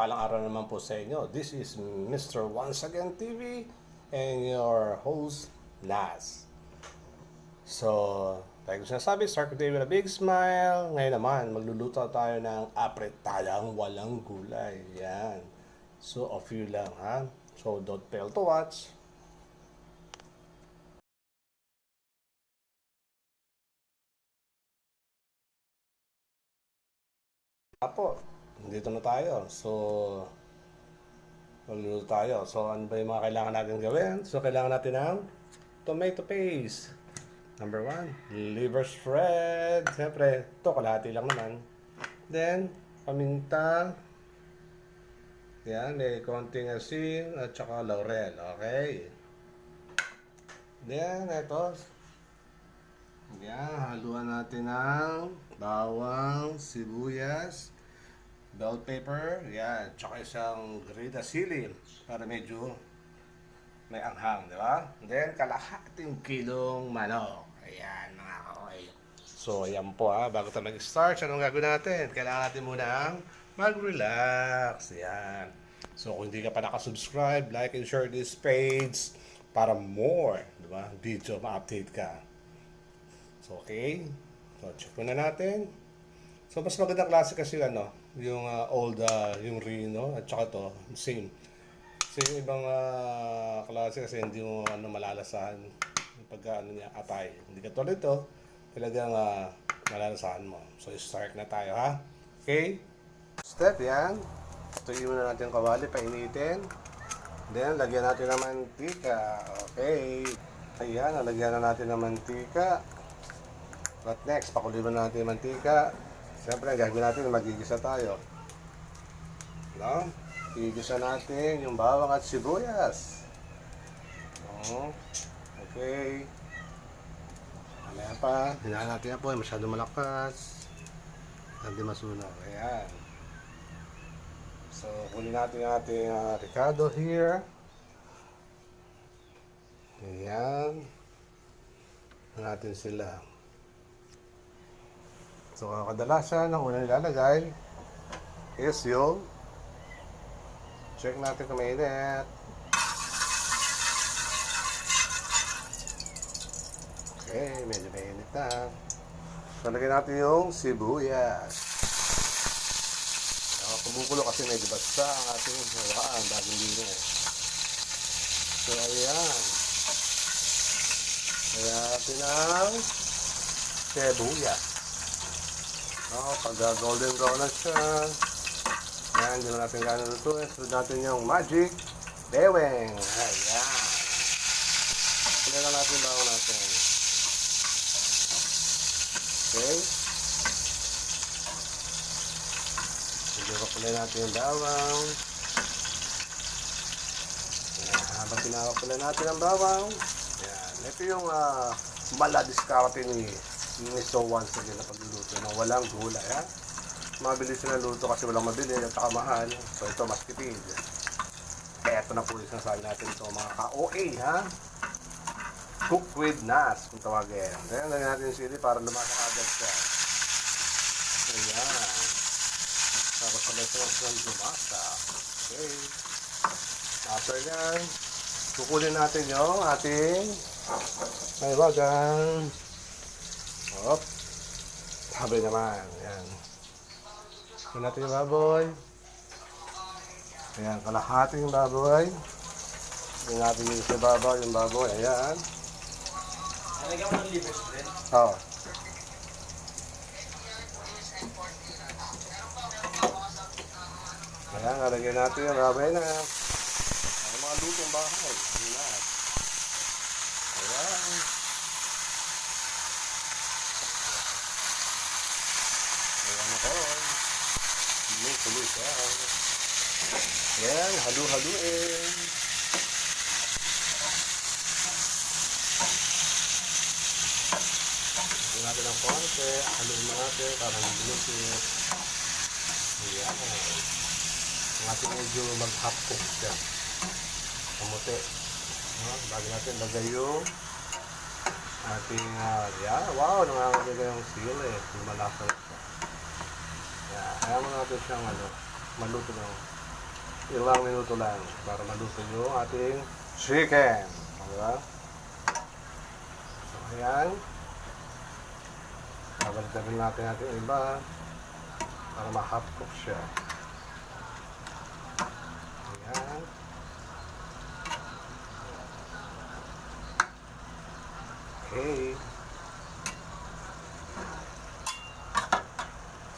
Mapagpalang araw naman po sa inyo. This is Mr. Once Again TV and your host, Nas. So, tayo ko sinasabi, start the day with a big smile. Ngayon naman, magluluto tayo ng apretadang walang gulay. Yan. So, a few lang, ha? So, don't fail to watch. Apo, dito na tayo. So, magluluto tayo. So, ano ba yung mga kailangan natin gawin? So, kailangan natin ng tomato paste. Number one, liver spread. Siyempre, ito, kalahati lang naman. Then, paminta. Yan, may konting asin at saka laurel. Okay. Then, ito. Yan, haluan natin ng bawang, sibuyas, bell pepper, yan, tsaka isang grida sili para medyo may anghang, di ba? Then, kalahating kilong manok. Ayan, mga kakoy. So, ayan po ha, bago tayo mag-start, anong gagawin natin? Kailangan natin muna mag-relax. Ayan. So, kung hindi ka pa nakasubscribe, like and share this page para more, di ba? Video, ma-update ka. So, okay. So, check muna natin. So, mas magandang klase kasi ano, yung uh, old, uh, yung Reno, at saka to, same. Kasi yung ibang uh, klase kasi hindi mo ano, malalasahan yung pagka ano niya, atay. Hindi ka tulad ito, talagang uh, malalasahan mo. So, start na tayo ha. Okay? Step yan. Tuyin muna natin yung kawali, painitin. Then, lagyan natin ng mantika. Okay. Ayan, lagyan na natin ng mantika. What next? Pakuliban natin yung mantika. Siyempre, gagawin natin, magigisa tayo. No? Igisa natin yung bawang at sibuyas. No? Okay. Mamaya pa, hinaan natin yan po, masyado malakas. Hindi masunog. Ayan. So, kunin natin yung ating uh, Ricardo here. Ayan. natin sila. So, kadalasan, ang unang nilalagay is yung check natin kung mainit. Okay, medyo mainit na. So, lagyan natin yung sibuyas. Uh, kumukulo kasi medyo basta ang ating hawaan bagong lino. So, ayan. Lagyan natin ang sibuyas. No, pag uh, golden brown na siya, yan, hindi na natin gano'n lutuin. Sunod natin yung magic beweng. Ayan. Tingnan na natin bago natin. Okay. Medyo kapulay natin yung bawang. Ayan, habang pinakapulay natin ang bawang, ayan, ito yung uh, maladiskarte ni Mr. Once again na pagluluto ng walang gulay, ha? Mabilis na luto kasi walang mabili at saka mahal. So ito, mas tipid. Eto na po yung sinasabi natin ito, mga ka-OA, ha? Cook with Nas, kung tawagin. Then, lagyan natin yung sili para lumasak agad siya. Ayan. Tapos sabay sa ng lumasa. Okay. After yan, kukunin natin yung ating may wagang Hop. Sabi naman. Ayan. Ito natin yung baboy. Ayan, kalahati yung baboy. Ito natin yung sa baboy, yung baboy. Ayan. Nalagyan mo ng liver spread? Oo. Ayan, nalagyan natin yung baboy na. Ang mga lutong bahay. Ayan. Ayan. Yung tuloy siya. Ayan, halu-haluin. Ito natin ang konti. Haluin natin para hindi lumipit. Ayan. Ang ating medyo mag-half cook siya. Kamuti. Bago natin lagay yung ating, uh, yeah, wow, nangangalagay yung sili. Yung malasa siya. Kaya mo natin siyang ano, maluto ng ilang minuto lang para maluto yung ating chicken. Diba? So, ayan. Babalitan rin natin natin yung iba para ma-hot cook siya. Okay.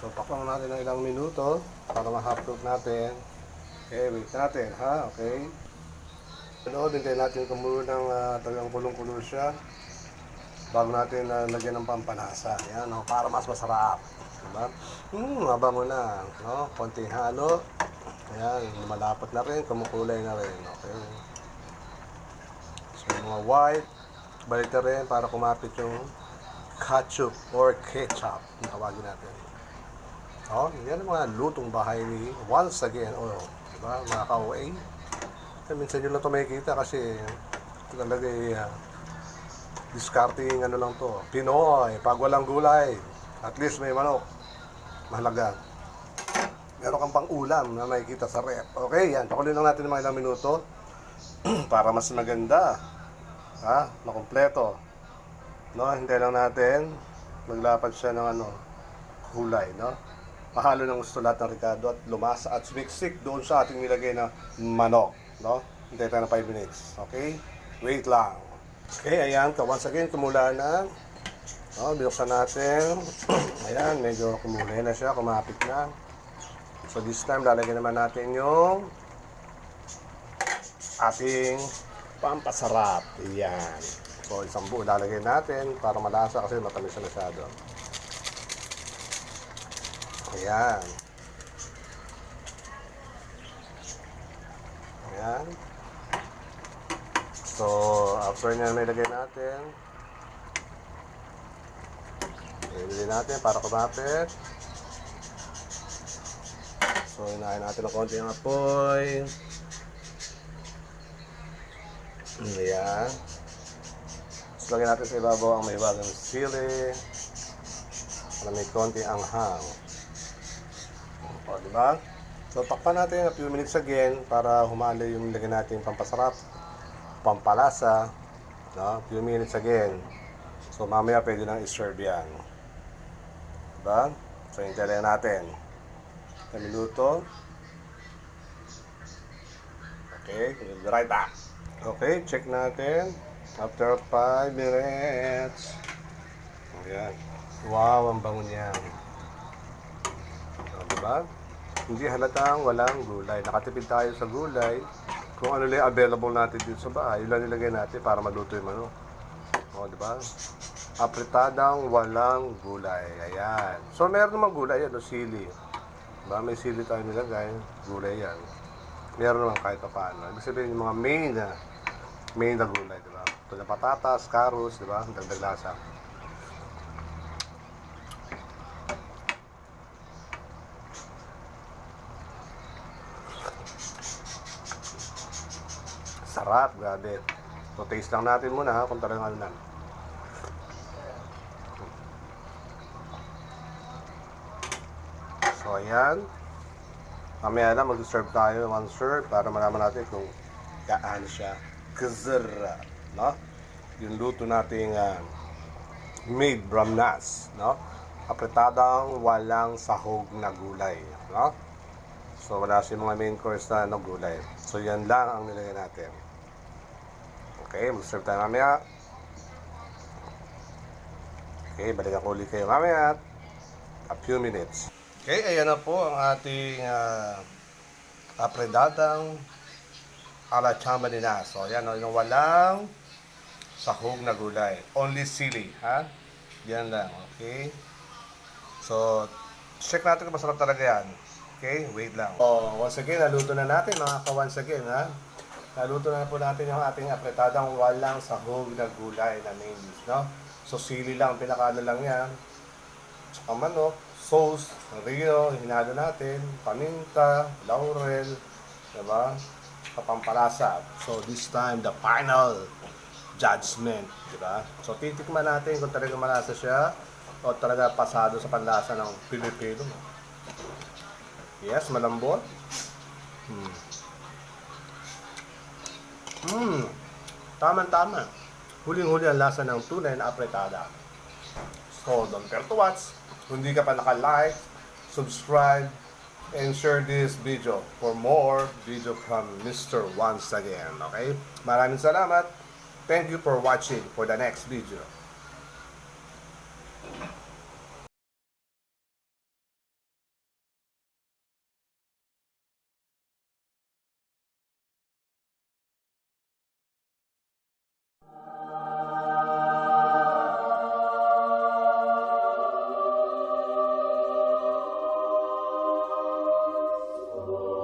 So, paklang natin ng ilang minuto para ma-hot cook natin. Okay, wait natin, ha? Okay. Ano, din natin kumulo ng uh, talagang kulong-kulo siya bago natin uh, lagyan ng pampalasa. Yan, no? para mas masarap. Diba? Hmm, mabango na. No? Konting halo. Ayan, malapot na rin, kumukulay na rin. Okay. So, mga white, balik na rin para kumapit yung ketchup or ketchup, tawagin natin. Oh, yan ang mga lutong bahay ni once again. Oh, diba? Mga ka-OA. Eh, minsan yun lang ito makikita kasi talaga eh, uh, discarding ano lang to. Pinoy, pag walang gulay, at least may manok. Mahalaga. Meron kang pang ulam na makikita sa rep. Okay, yan. Pakuloy lang natin ng mga ilang minuto para mas maganda. Ha? Na kompleto. No, hintay lang natin. Maglapad siya ng ano, kulay, no? Mahalo ng gusto lahat ng Ricardo at lumasa at sumiksik doon sa ating nilagay na manok, no? Hintay tayo ng 5 minutes. Okay? Wait lang. Okay, ayan. Once again, kumula na. Oh, binuksan natin. ayan, medyo kumulay na siya, kumapit na. So this time, lalagyan naman natin yung ating pampasarap. Ayan. So isang buo lalagyan natin para malasa kasi matamis na masyado. Ayan. Ayan. So, after nyan may lagay natin, Ibili natin para kumapit. So, inahin natin ng konti ang apoy. Ayan. Tapos lagyan natin sa ibabaw ang may bagong sili. Para may konti ang hang. O, di ba? So, takpan natin a few minutes again para humalo yung lagyan natin pampasarap, pampalasa. No? A few minutes again. So, mamaya pwede nang i-serve yan. Diba? So, hintayin natin. Na minuto. Okay, we'll be right back. Okay, check natin. After 5 minutes. Ayan. Wow, ang bango niya. O, diba? Hindi halatang walang gulay. Nakatipid tayo sa gulay. Kung ano lang available natin dito sa bahay, yun lang nilagay natin para maluto yung manok. O, diba? Apretadang walang gulay. Ayan. So, meron naman gulay yan, o sili. Diba? May sili tayo nilagay. Gulay yan. Meron naman kahit pa paano. Ibig sabihin yung mga main na main na gulay, diba? Ito na patatas, carrots, diba? Ang dagdag lasa. Sarap, grabe. So, taste lang natin muna ha, kung talagang ano lang. So, ayan. Mamaya na, mag-serve tayo one serve para malaman natin kung gaano siya kazara, no? Yung luto nating uh, made bramnas, no? Apretadang walang sahog na gulay, no? So, wala si mga main course na ano, gulay. So, yan lang ang nilagay natin. Okay, mag-serve tayo mamaya. Okay, balikan ko ulit kayo mamaya. A few minutes. Okay, ayan na po ang ating uh, apredadang ala chamba nila. So, ayan, no, yung walang sahog na gulay. Only sili, ha? Yan lang, okay? So, check natin kung masarap talaga yan. Okay, wait lang. Oh, once again, naluto na natin mga ka-once again, ha? Naluto na po natin yung ating apretadang walang sahog na gulay na main dish, no? So, sili lang, pinakaano lang yan. Tsaka manok, sauce, rio, hinalo natin, paminta, laurel, diba? Kapampalasa. So, this time, the final judgment, diba? So, titikman natin kung talaga malasa siya o talaga pasado sa panlasa ng Pilipino. Yes, malambot. Hmm. Mmm, tama-tama. Huling-huli ang lasa ng tunay na apretada. So, don't forget to watch. Kung hindi ka pa naka-like, subscribe, and share this video for more video from Mr. Once again. Okay? Maraming salamat. Thank you for watching for the next video.